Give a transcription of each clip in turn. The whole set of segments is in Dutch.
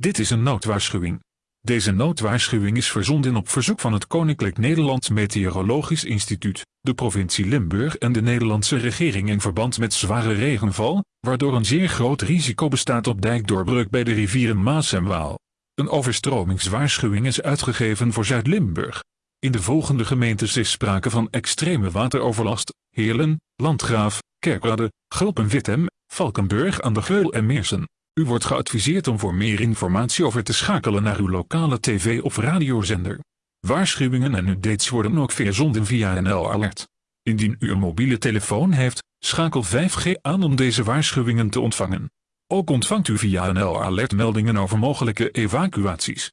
Dit is een noodwaarschuwing. Deze noodwaarschuwing is verzonden op verzoek van het Koninklijk Nederlands Meteorologisch Instituut, de provincie Limburg en de Nederlandse regering in verband met zware regenval, waardoor een zeer groot risico bestaat op dijkdoorbreuk bij de rivieren Maas en Waal. Een overstromingswaarschuwing is uitgegeven voor Zuid-Limburg. In de volgende gemeentes is sprake van extreme wateroverlast, Heerlen, Landgraaf, Kerkrade, Gulpen-Wittem, Valkenburg aan de Geul en Meersen. U wordt geadviseerd om voor meer informatie over te schakelen naar uw lokale tv- of radiozender. Waarschuwingen en updates worden ook verzonden via NL Alert. Indien u een mobiele telefoon heeft, schakel 5G aan om deze waarschuwingen te ontvangen. Ook ontvangt u via NL Alert meldingen over mogelijke evacuaties.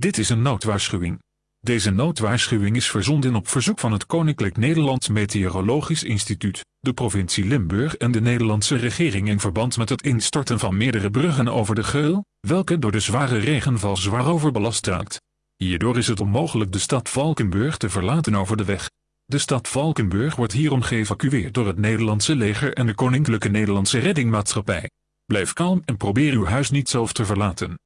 Dit is een noodwaarschuwing. Deze noodwaarschuwing is verzonden op verzoek van het Koninklijk Nederlands Meteorologisch Instituut, de provincie Limburg en de Nederlandse regering in verband met het instorten van meerdere bruggen over de Geul, welke door de zware regenval zwaar overbelast raakt. Hierdoor is het onmogelijk de stad Valkenburg te verlaten over de weg. De stad Valkenburg wordt hierom geëvacueerd door het Nederlandse leger en de Koninklijke Nederlandse Reddingmaatschappij. Blijf kalm en probeer uw huis niet zelf te verlaten.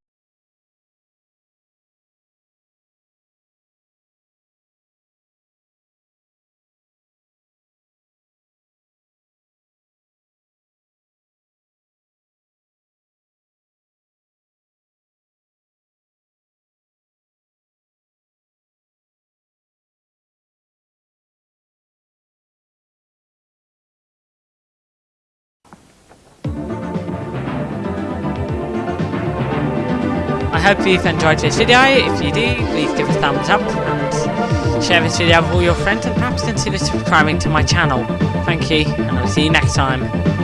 I hope you've enjoyed this video. If you do, please give a thumbs up and share this video with all your friends and perhaps consider subscribing to my channel. Thank you, and I'll see you next time.